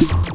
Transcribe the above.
you